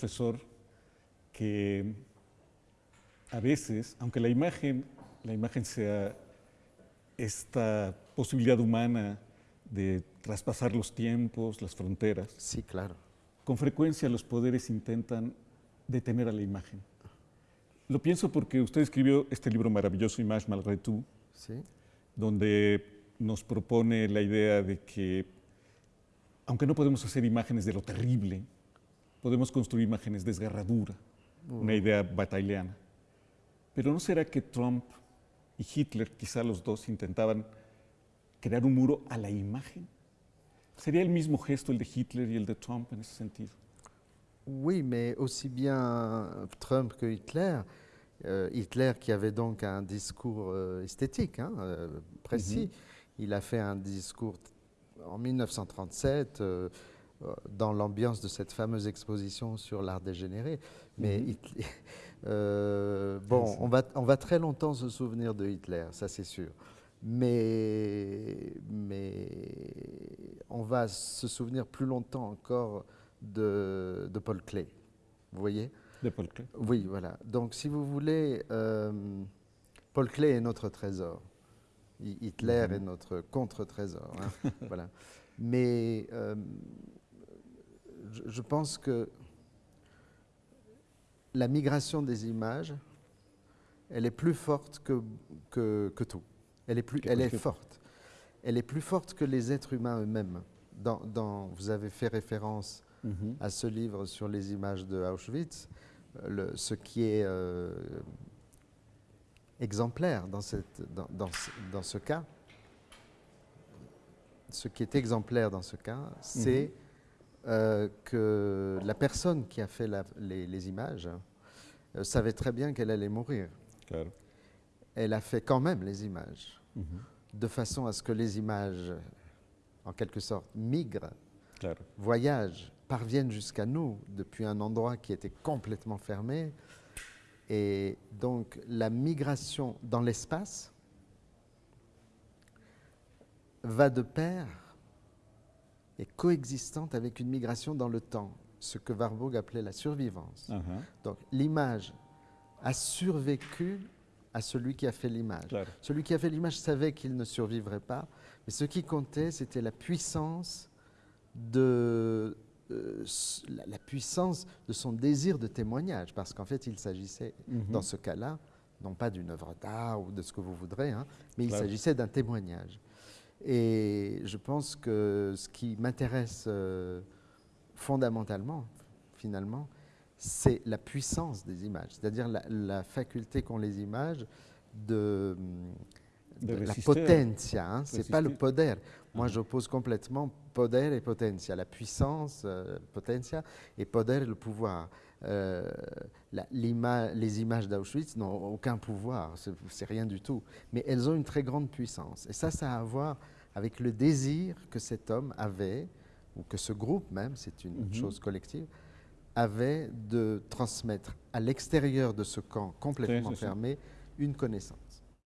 profesor, que a veces, aunque la imagen, la imagen sea esta posibilidad humana de traspasar los tiempos, las fronteras, Sí, claro. con frecuencia los poderes intentan detener a la imagen. Lo pienso porque usted escribió este libro maravilloso, Image Malgré Tout, Sí. donde nos propone la idea de que, aunque no podemos hacer imágenes de lo terrible, podemos construir imágenes de desgarradura, una idea bataileana. Pero ¿no será que Trump y Hitler, quizá los dos, intentaban crear un muro a la imagen? ¿Sería el mismo gesto el de Hitler y el de Trump en ese sentido? Oui, mais aussi bien Trump que Hitler, euh, Hitler qui avait donc un discours euh, esthétique, hein, euh, précis, il a fait un discours en 1937 euh, euh, dans l'ambiance de cette fameuse exposition sur l'art dégénéré. Mais Mhm. Hitler- euh, bon, on va, on va très longtemps se souvenir de Hitler, ça c'est sûr. Mais, mais on va se souvenir plus longtemps encore de, de Paul Klee. Vous voyez? De Paul Klee. Oui, voilà. Donc, si vous voulez, euh, Paul Klee est notre trésor. Hi- Hitler Mhm. est notre contre-trésor. hein. voilà. Mais euh, je, je pense que la migration des images, elle est plus forte que, que, que tout. Elle est, plus, elle est forte. Elle est plus forte que les êtres humains eux-mêmes. Dans, dans- vous avez fait référence Mhm. à ce livre sur les images de Auschwitz, euh, le- ce qui est euh, exemplaire dans, cette, dans, dans ce, dans ce cas, ce qui est exemplaire dans ce cas, c'est euh, que la personne qui a fait la- les, les images euh, savait très bien qu'elle allait mourir. Claro. Elle a fait quand même les images, Mhm. de façon à ce que les images, en quelque sorte, migrent Claro. voyagent, parviennent jusqu'à nous depuis un endroit qui était complètement fermé. Et donc la migration dans l'espace va de pair et coexistante avec une migration dans le temps, ce que Warburg appelait la survivance. Ajá. Donc l'image a survécu à celui qui a fait l'image. Celui qui a fait l'image savait qu'il ne survivrait pas, mais ce qui comptait, c'était la puissance de euh, la, puissance de son désir de témoignage, parce qu'en fait, il s'agissait, Mhm. dans ce cas-là, non pas d'une œuvre d'art ou de ce que vous voudrez, hein, mais il s'agissait d'un témoignage. Et je pense que ce qui m'intéresse euh, fondamentalement, finalement, c'est la puissance des images, c'est-à-dire la, la faculté qu'ont les images de, De de la résister. potentia, hein, c'est pas le poder. Moi, Ah. j'oppose complètement poder et potentia, la puissance, euh, potentia, et poder, le pouvoir. Euh, la- les images d'Auschwitz n'ont aucun pouvoir, c'est rien du tout, mais elles ont une très grande puissance. Et ça, ça a à voir avec le désir que cet homme avait, ou que ce groupe même, c'est une Mhm. chose collective, avait de transmettre à l'extérieur de ce camp complètement fermé une connaissance.